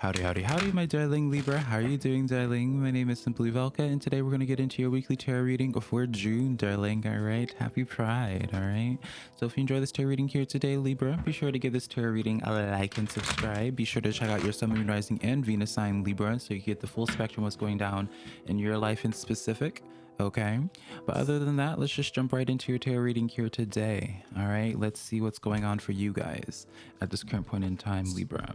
Howdy, howdy, howdy, my darling Libra. How are you doing, darling? My name is Simply Velka, and today we're going to get into your weekly tarot reading for June, darling. All right, happy Pride. All right. So, if you enjoy this tarot reading here today, Libra, be sure to give this tarot reading a like and subscribe. Be sure to check out your Sun, Moon, Rising, and Venus sign, Libra, so you get the full spectrum of what's going down in your life in specific. Okay, but other than that, let's just jump right into your tarot reading here today. All right, let's see what's going on for you guys at this current point in time, Libra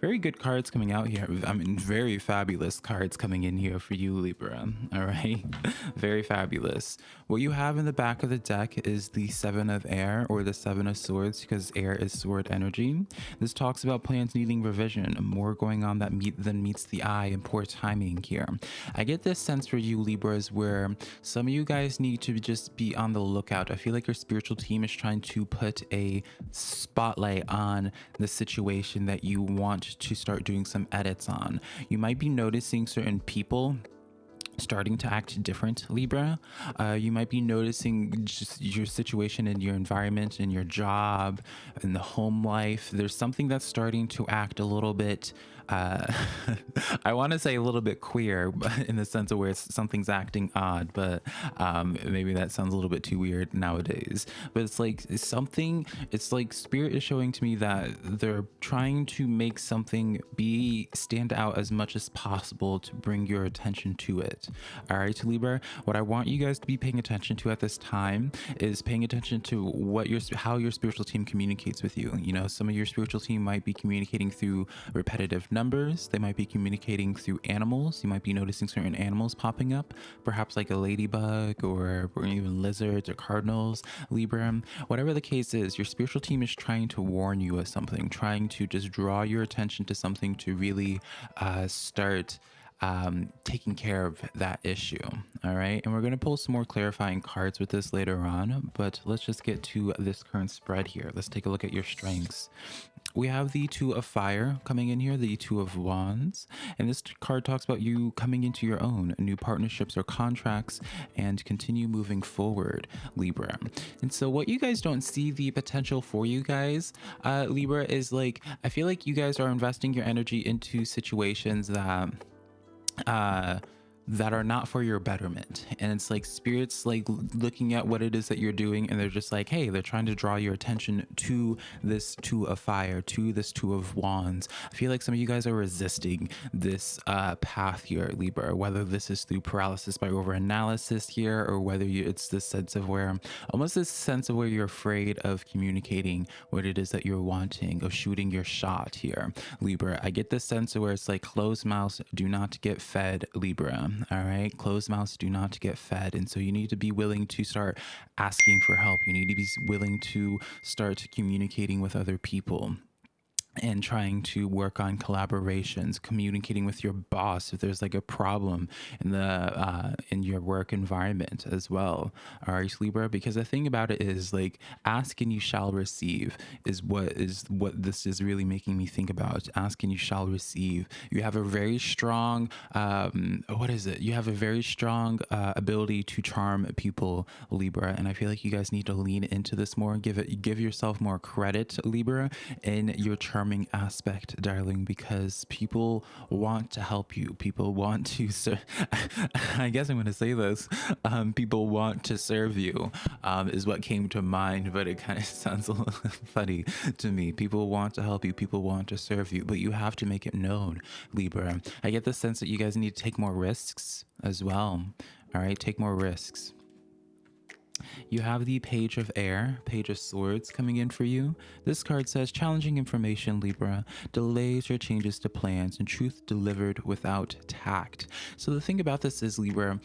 very good cards coming out here. I mean, very fabulous cards coming in here for you, Libra. All right. very fabulous. What you have in the back of the deck is the Seven of Air or the Seven of Swords because air is sword energy. This talks about plans needing revision, more going on that meet than meets the eye and poor timing here. I get this sense for you, Libras, where some of you guys need to just be on the lookout. I feel like your spiritual team is trying to put a spotlight on the situation that you want to start doing some edits on. You might be noticing certain people starting to act different libra uh, you might be noticing just your situation in your environment in your job in the home life there's something that's starting to act a little bit uh, I want to say a little bit queer, but in the sense of where something's acting odd, but um, maybe that sounds a little bit too weird nowadays. But it's like something. It's like spirit is showing to me that they're trying to make something be stand out as much as possible to bring your attention to it. All right, Libra. What I want you guys to be paying attention to at this time is paying attention to what your how your spiritual team communicates with you. You know, some of your spiritual team might be communicating through repetitive numbers. They might be communicating through animals. You might be noticing certain animals popping up, perhaps like a ladybug or, or even lizards or cardinals, Libra. Whatever the case is, your spiritual team is trying to warn you of something, trying to just draw your attention to something to really uh, start um, taking care of that issue. All right. And we're going to pull some more clarifying cards with this later on, but let's just get to this current spread here. Let's take a look at your strengths. We have the two of fire coming in here, the two of wands. And this card talks about you coming into your own new partnerships or contracts and continue moving forward, Libra. And so what you guys don't see the potential for you guys, uh, Libra, is like, I feel like you guys are investing your energy into situations that uh that are not for your betterment. And it's like spirits like looking at what it is that you're doing and they're just like hey they're trying to draw your attention to this two of fire to this two of wands. I feel like some of you guys are resisting this uh path here libra whether this is through paralysis by over analysis here or whether you, it's this sense of where almost this sense of where you're afraid of communicating what it is that you're wanting of shooting your shot here libra. I get this sense of where it's like closed mouths do not get fed libra all right? Closed mouths do not get fed. And so you need to be willing to start asking for help. You need to be willing to start communicating with other people and trying to work on collaborations communicating with your boss if there's like a problem in the uh, in your work environment as well. All right libra because the thing about it is like ask and you shall receive is what is what this is really making me think about. Ask and you shall receive. You have a very strong um what is it? You have a very strong uh, ability to charm people libra and i feel like you guys need to lean into this more. Give it give yourself more credit libra in your charm aspect, darling, because people want to help you. People want to serve. I guess I'm going to say this. Um, people want to serve you, um, is what came to mind, but it kind of sounds a little funny to me. People want to help you. People want to serve you, but you have to make it known, Libra. I get the sense that you guys need to take more risks as well. All right, take more risks. You have the Page of Air, Page of Swords coming in for you. This card says, challenging information, Libra, delays or changes to plans, and truth delivered without tact. So the thing about this is, Libra,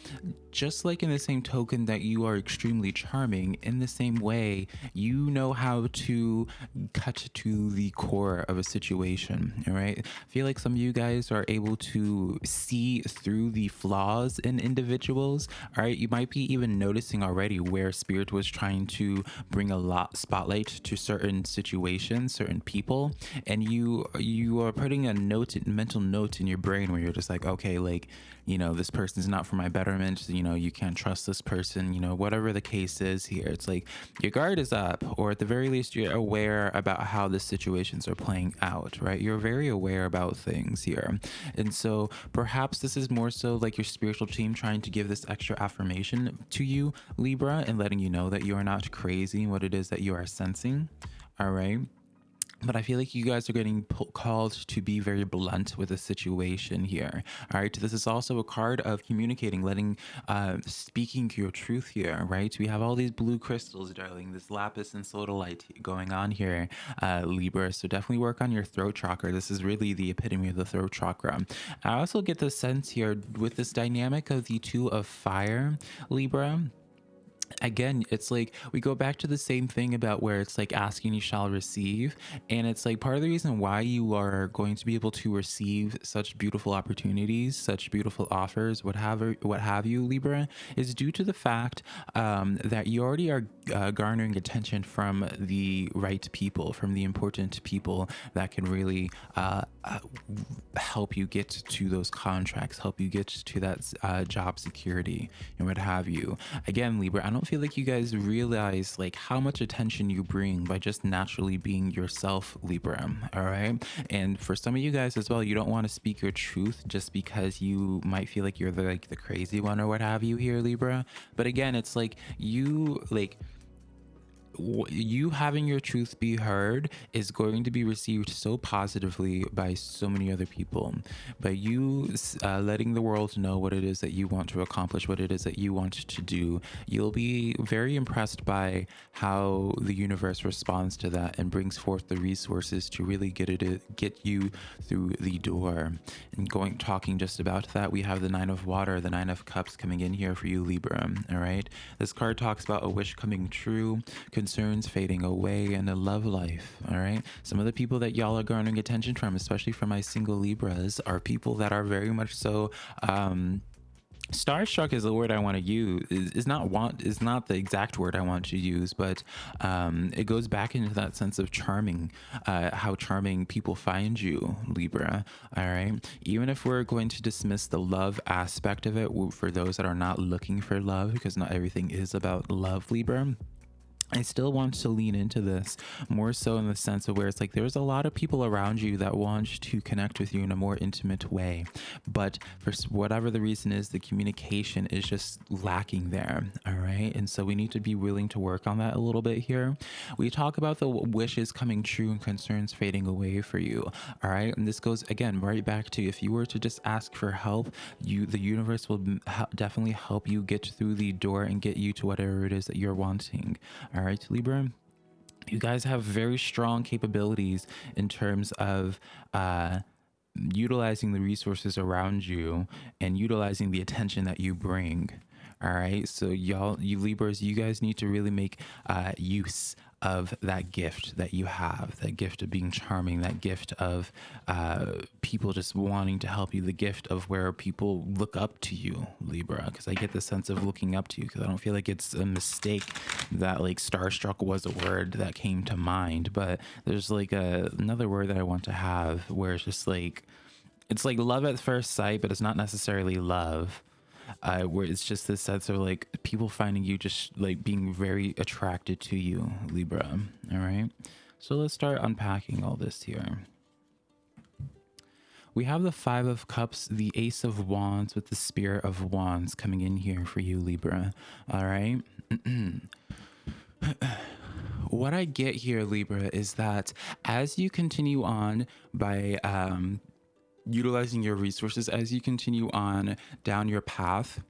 just like in the same token that you are extremely charming, in the same way, you know how to cut to the core of a situation, all right? I feel like some of you guys are able to see through the flaws in individuals, all right? You might be even noticing already where where spirit was trying to bring a lot spotlight to certain situations certain people and you you are putting a note mental note in your brain where you're just like okay like you know this person's not for my betterment you know you can't trust this person you know whatever the case is here. It's like your guard is up or at the very least you're aware about how the situations are playing out right? You're very aware about things here. And so perhaps this is more so like your spiritual team trying to give this extra affirmation to you libra and letting you know that you are not crazy what it is that you are sensing all right but I feel like you guys are getting called to be very blunt with the situation here. All right. This is also a card of communicating, letting, uh, speaking your truth here, right? We have all these blue crystals, darling, this lapis and sodalite going on here, uh, Libra. So definitely work on your throat chakra. This is really the epitome of the throat chakra. I also get the sense here with this dynamic of the two of fire, Libra again it's like we go back to the same thing about where it's like asking you shall receive and it's like part of the reason why you are going to be able to receive such beautiful opportunities such beautiful offers what have what have you libra is due to the fact um, that you already are uh, garnering attention from the right people from the important people that can really uh, uh, help you get to those contracts help you get to that uh, job security and what have you. Again libra i don't don't feel like you guys realize like how much attention you bring by just naturally being yourself, Libra. All right. And for some of you guys as well, you don't want to speak your truth just because you might feel like you're the like the crazy one or what have you here, Libra. But again, it's like you like you having your truth be heard is going to be received so positively by so many other people. But you uh, letting the world know what it is that you want to accomplish what it is that you want to do you'll be very impressed by how the universe responds to that and brings forth the resources to really get it get you through the door. And going talking just about that we have the nine of water the nine of cups coming in here for you libra. All right? This card talks about a wish coming true concerns fading away and a love life all right some of the people that y'all are garnering attention from especially from my single libras are people that are very much so um starstruck is the word I want to use. Is not want is not the exact word I want to use, but um, it goes back into that sense of charming, uh, how charming people find you, Libra. All right, even if we're going to dismiss the love aspect of it for those that are not looking for love, because not everything is about love, Libra I still want to lean into this more so in the sense of where it's like there's a lot of people around you that want to connect with you in a more intimate way. But for whatever the reason is, the communication is just lacking there. All right. And so we need to be willing to work on that a little bit here. We talk about the wishes coming true and concerns fading away for you. All right. And this goes again right back to if you were to just ask for help, you the universe will definitely help you get through the door and get you to whatever it is that you're wanting. All right, Libra you guys have very strong capabilities in terms of uh, utilizing the resources around you and utilizing the attention that you bring. All right. So y'all, you Libras, you guys need to really make uh, use of that gift that you have, that gift of being charming, that gift of uh, people just wanting to help you, the gift of where people look up to you, Libra. Because I get the sense of looking up to you, because I don't feel like it's a mistake that like starstruck was a word that came to mind. But there's like a, another word that I want to have where it's just like, it's like love at first sight, but it's not necessarily love uh, where it's just this sense of like people finding you just like being very attracted to you, Libra. All right. So let's start unpacking all this here. We have the Five of Cups, the Ace of Wands with the Spirit of Wands coming in here for you, Libra. All right. what I get here, Libra, is that as you continue on by um, utilizing your resources as you continue on down your path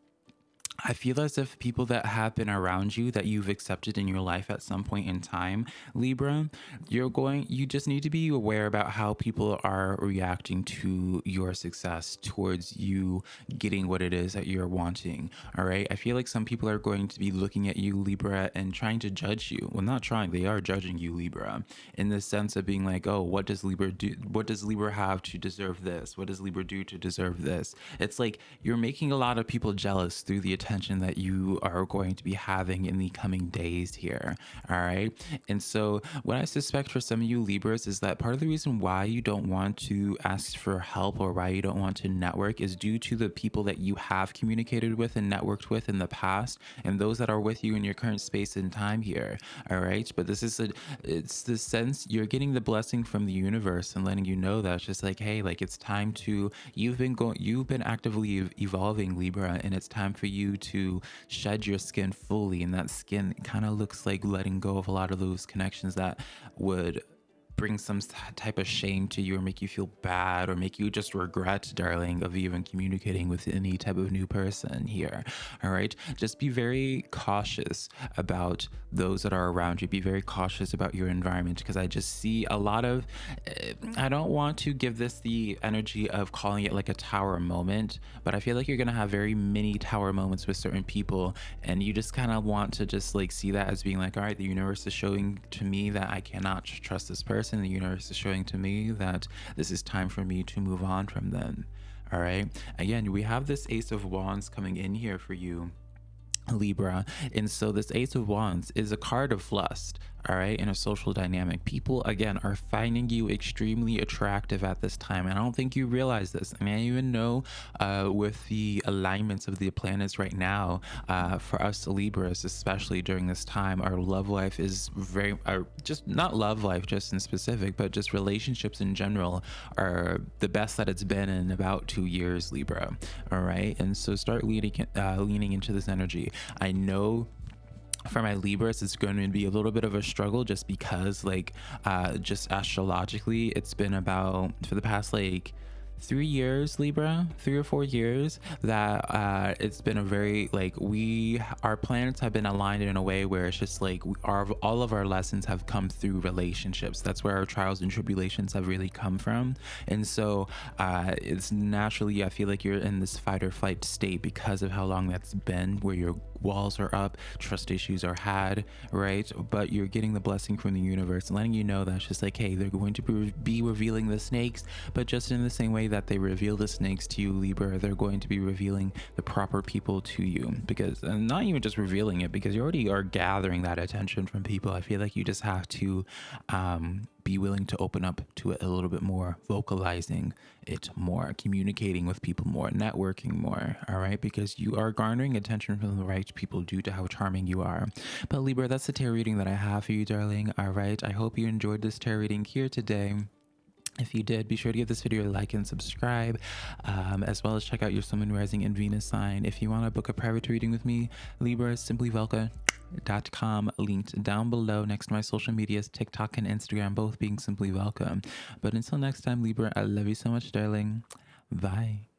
I feel as if people that have been around you that you've accepted in your life at some point in time, Libra, you're going, you just need to be aware about how people are reacting to your success towards you getting what it is that you're wanting. All right. I feel like some people are going to be looking at you, Libra, and trying to judge you. Well, not trying, they are judging you, Libra, in the sense of being like, oh, what does Libra do? What does Libra have to deserve this? What does Libra do to deserve this? It's like you're making a lot of people jealous through the attention that you are going to be having in the coming days here. All right. And so, what I suspect for some of you Libras is that part of the reason why you don't want to ask for help or why you don't want to network is due to the people that you have communicated with and networked with in the past and those that are with you in your current space and time here. All right. But this is a, it's the sense you're getting the blessing from the universe and letting you know that it's just like, hey, like it's time to, you've been going, you've been actively evolving Libra and it's time for you to shed your skin fully. And that skin kind of looks like letting go of a lot of those connections that would bring some type of shame to you or make you feel bad or make you just regret, darling, of even communicating with any type of new person here. All right. Just be very cautious about those that are around you. Be very cautious about your environment because I just see a lot of, eh, I don't want to give this the energy of calling it like a tower moment, but I feel like you're going to have very many tower moments with certain people. And you just kind of want to just like see that as being like, all right, the universe is showing to me that I cannot trust this person person, the universe is showing to me that this is time for me to move on from them. All right. Again, we have this Ace of Wands coming in here for you. Libra. And so this Ace of Wands is a card of lust all right in a social dynamic people again are finding you extremely attractive at this time and i don't think you realize this. I mean i even know uh, with the alignments of the planets right now uh, for us libras especially during this time our love life is very our just not love life just in specific but just relationships in general are the best that it's been in about two years libra. All right and so start leaning uh, leaning into this energy. I know for my Libras, it's going to be a little bit of a struggle just because, like, uh, just astrologically, it's been about for the past like three years libra three or four years that uh it's been a very like we our planets have been aligned in a way where it's just like we, our all of our lessons have come through relationships. That's where our trials and tribulations have really come from. And so uh it's naturally i feel like you're in this fight or flight state because of how long that's been where you're walls are up, trust issues are had, right? But you're getting the blessing from the universe, letting you know that's just like, hey, they're going to be revealing the snakes, but just in the same way that they reveal the snakes to you, Libra, they're going to be revealing the proper people to you because and not even just revealing it because you already are gathering that attention from people. I feel like you just have to um, be willing to open up to it a little bit more, vocalizing it more, communicating with people more, networking more, all right? Because you are garnering attention from the right people due to how charming you are. But Libra, that's the tarot reading that I have for you, darling, all right? I hope you enjoyed this tarot reading here today. If you did, be sure to give this video a like and subscribe, um, as well as check out your Sun, Rising, and Venus sign. If you want to book a private reading with me, Libra, simply Velka com linked down below next to my social medias tiktok and instagram both being simply Velka. But until next time libra i love you so much darling. Bye